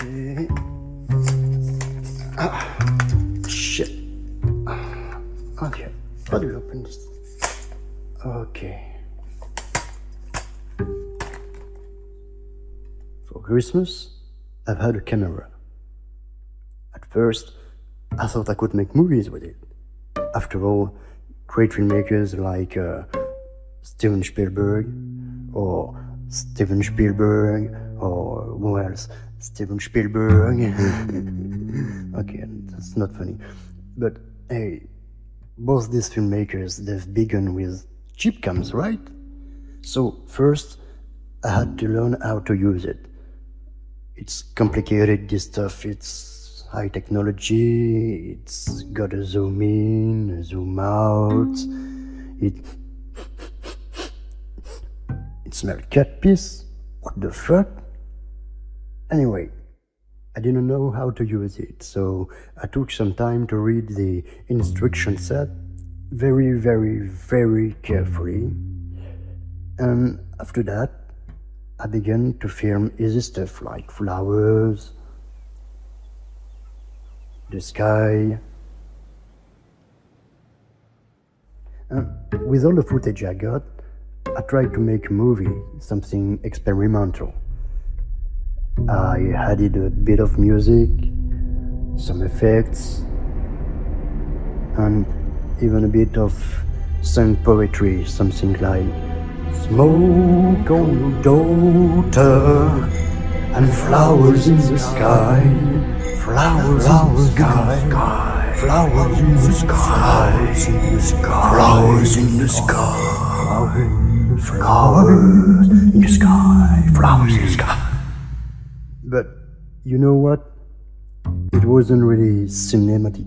Okay. Ah, shit. Okay. How do you open this? Okay. For Christmas, I've had a camera. At first, I thought I could make movies with it. After all, great filmmakers like uh, Steven Spielberg or Steven Spielberg or who else? Steven Spielberg. okay, that's not funny. But hey, both these filmmakers, they've begun with cheap cams, right? So first, I had to learn how to use it. It's complicated, this stuff, it's high technology, it's gotta zoom in, zoom out, it... It smells cat piss? What the fuck? Anyway, I didn't know how to use it, so I took some time to read the instruction set very, very, very carefully. And after that, I began to film easy stuff like flowers, the sky. And with all the footage I got, I tried to make a movie, something experimental. I added a bit of music, some effects, and even a bit of sung poetry, something like Smoke on your daughter and flowers in the sky, flowers, flowers in the sky, flowers in the sky, flowers in the sky, flowers in the sky, flowers in the sky, flowers in the sky. But you know what? It wasn't really cinematic.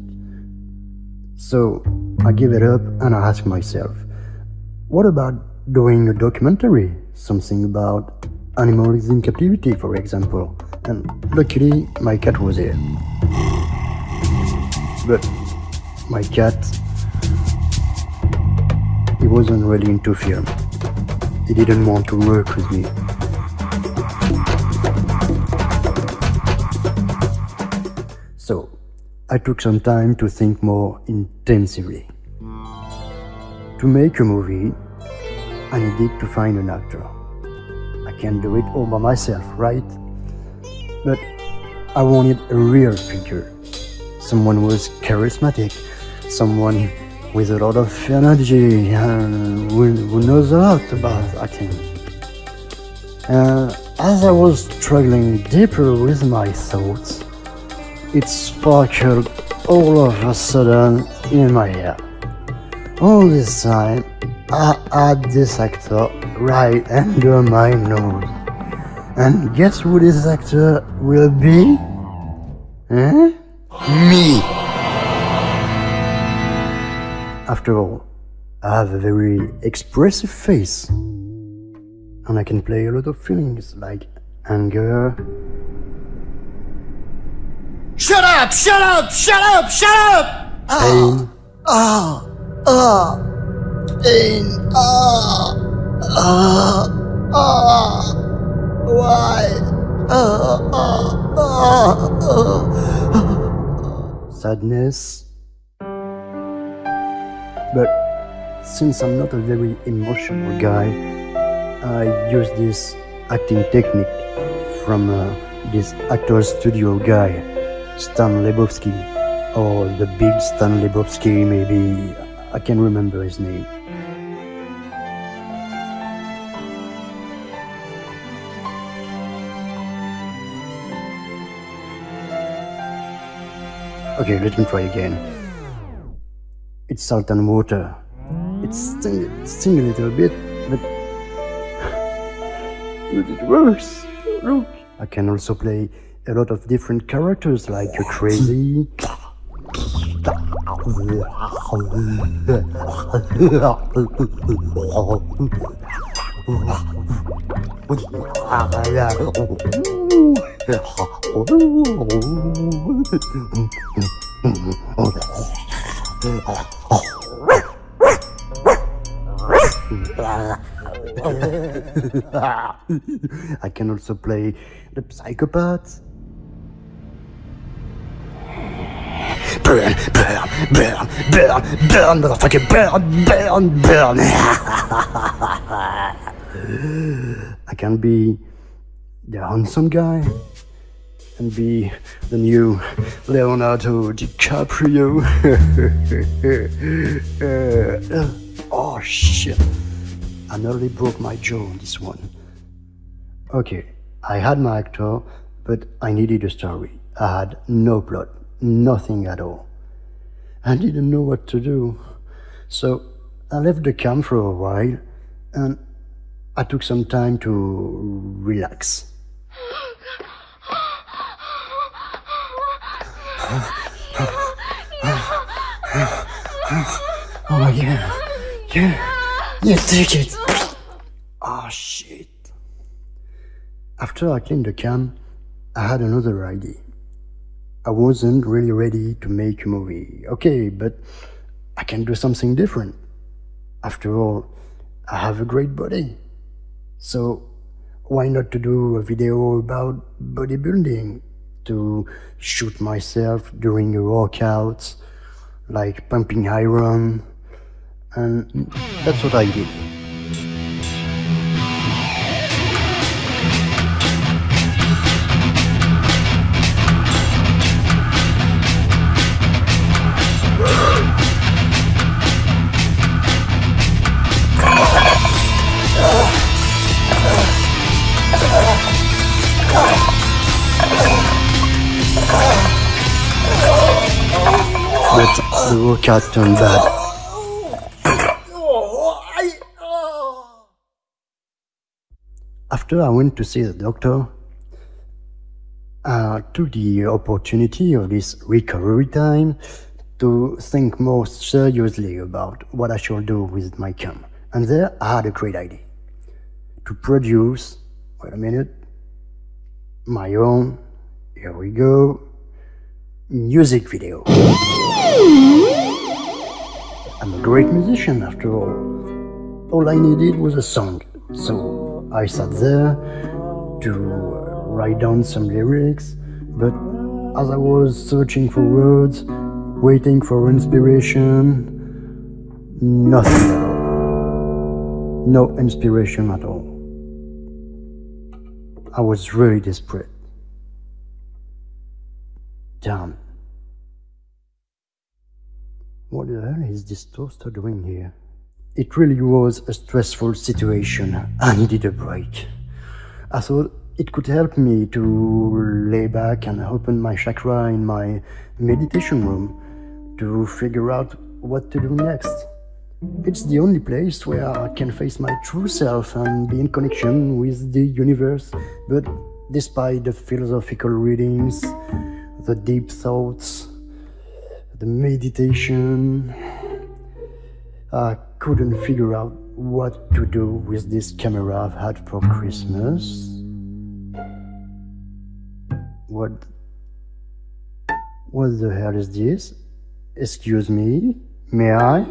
So I gave it up and I asked myself, what about doing a documentary? Something about animals in captivity, for example. And luckily, my cat was here. But my cat, he wasn't really into film. He didn't want to work with me. So, I took some time to think more intensively. To make a movie, I needed to find an actor. I can't do it all by myself, right? But I wanted a real figure. Someone who was charismatic, someone with a lot of energy and who, who knows a lot about acting. Uh, as I was struggling deeper with my thoughts, it sparkled all of a sudden in my head. All this time, I had this actor right under my nose. And guess who this actor will be? Huh? Me! After all, I have a very expressive face. And I can play a lot of feelings like anger, Shut up! Shut up! Shut up! Shut up! pain, Ah! Ah! Pain! Ah! Ah! Ah! Why? Ah! Ah! Ah! ah. sadness. But since I'm not a very emotional guy, I use this acting technique from uh, this actor studio guy, Stan Lebowski, or the big Stan Lebowski, maybe. I can't remember his name. Okay, let me try again. It's salt and water. It sting, sting a little bit, but, but it works. Look, I can also play a lot of different characters like a crazy. I can also play the psychopath. Burn, burn, burn, burn, burn, motherfucking burn, burn, burn. I can be the handsome guy and be the new Leonardo DiCaprio. Uh, oh shit. I nearly broke my jaw on this one. Okay, I had my actor, but I needed a story. I had no plot, nothing at all. I didn't know what to do. So I left the camp for a while and I took some time to relax. Oh yeah, yeah, yeah, take it. Oh shit. After I cleaned the cam, I had another idea. I wasn't really ready to make a movie. Okay, but I can do something different. After all, I have a great body. So why not to do a video about bodybuilding? To shoot myself during a workout, like pumping iron, and that's what I did. But the workout turned bad. After I went to see the doctor, uh, I took the opportunity of this recovery time to think more seriously about what I should do with my cam. And there I had a great idea. To produce, wait a minute, my own, here we go, music video. I'm a great musician after all. All I needed was a song, so I sat there to write down some lyrics, but as I was searching for words, waiting for inspiration, nothing. No inspiration at all. I was really desperate. Damn. What the hell is this toaster doing here? It really was a stressful situation. I needed a break. I thought it could help me to lay back and open my chakra in my meditation room to figure out what to do next. It's the only place where I can face my true self and be in connection with the universe. But despite the philosophical readings, the deep thoughts, the meditation, I couldn't figure out what to do with this camera I've had for Christmas. What what the hell is this? Excuse me? May I?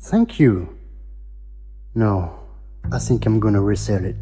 Thank you. No, I think I'm gonna resell it.